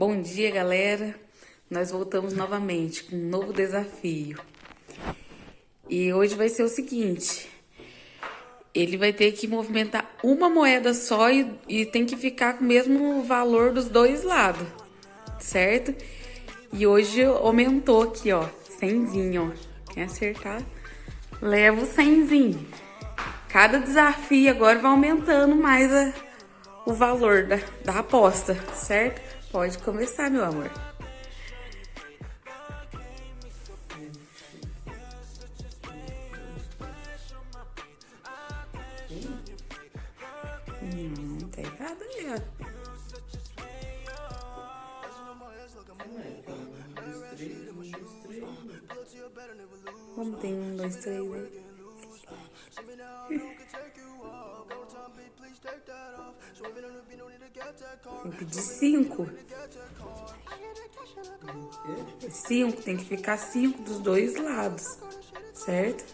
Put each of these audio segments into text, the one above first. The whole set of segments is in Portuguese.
Bom dia, galera. Nós voltamos novamente com um novo desafio. E hoje vai ser o seguinte: ele vai ter que movimentar uma moeda só e, e tem que ficar com o mesmo valor dos dois lados, certo? E hoje aumentou aqui, ó, cenzinho, ó. Quem acertar, leva o cenzinho. Cada desafio agora vai aumentando mais a, o valor da, da aposta, certo? Pode começar, meu amor. Não, tá errado ali, ó. Como tem um, dois, três aí? Pedi cinco. Cinco, tem que ficar cinco dos dois lados, certo?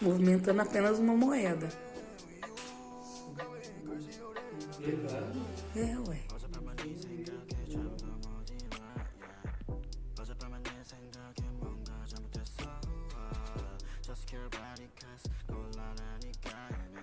Movimentando apenas uma moeda. É, ué.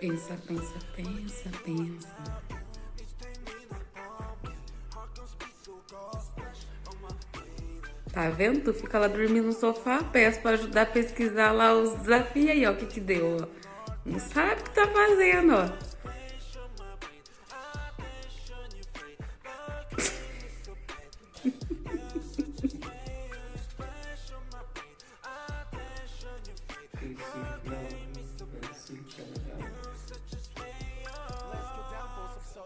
Pensa, pensa, pensa, pensa. Tá vendo? Tu fica lá dormindo no sofá, peço pra ajudar a pesquisar lá os desafios aí, ó, o que que deu, ó. Não sabe o que tá fazendo, ó.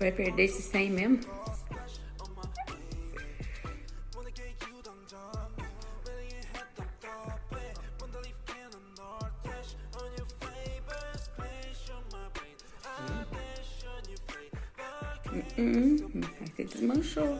Vai perder esse 100 mesmo? Hum, hum, hum. Aí você desmanchou.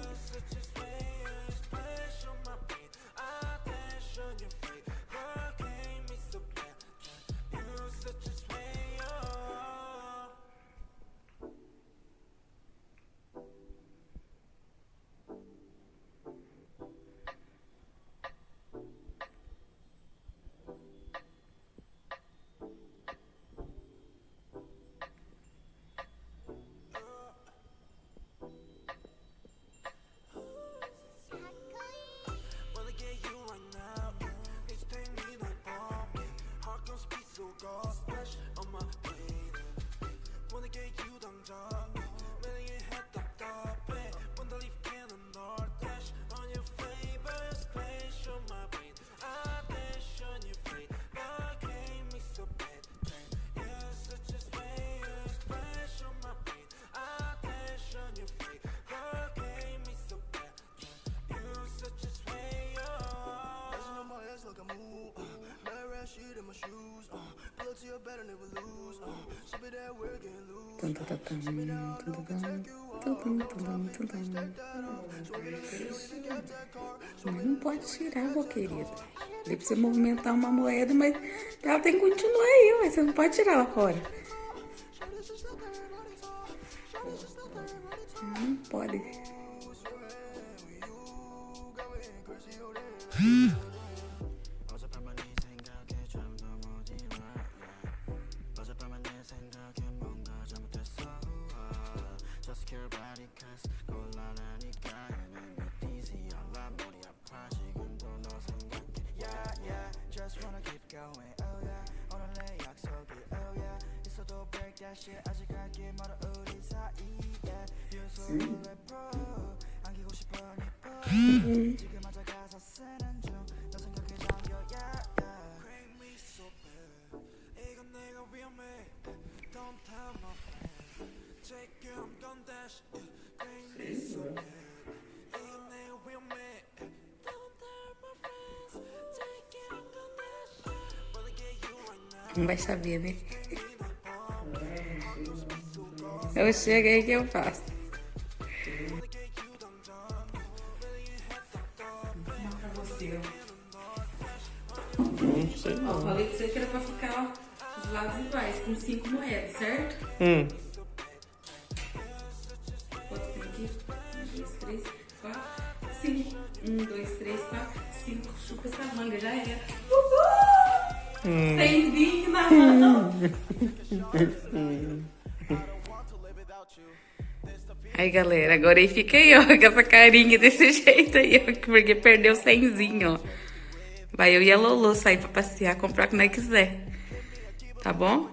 Tá, tudo tudo tudo tudo não pode tirar, meu querido. Deve pra você movimentar uma moeda, mas ela tem que continuar aí, mas você não pode tirar ela fora. Não pode. Hum. Não vai saber, né? Eu chego aí que eu faço. Pra você, ó. Não sei Ó, não. falei pra você que era pra ficar ó, os lados iguais, com cinco moedas, certo? Hum. Quanto tem aqui? Um, dois, três, quatro, cinco. Um, dois, três, quatro, cinco. Chupa essa manga, já era. Uhul! Cenzinho na mão. Aí, galera, agora aí fica aí, ó, com essa carinha desse jeito aí, ó, porque perdeu cenzinho, ó. Vai eu e a Lolo sair pra passear, comprar o que quiser. Tá bom?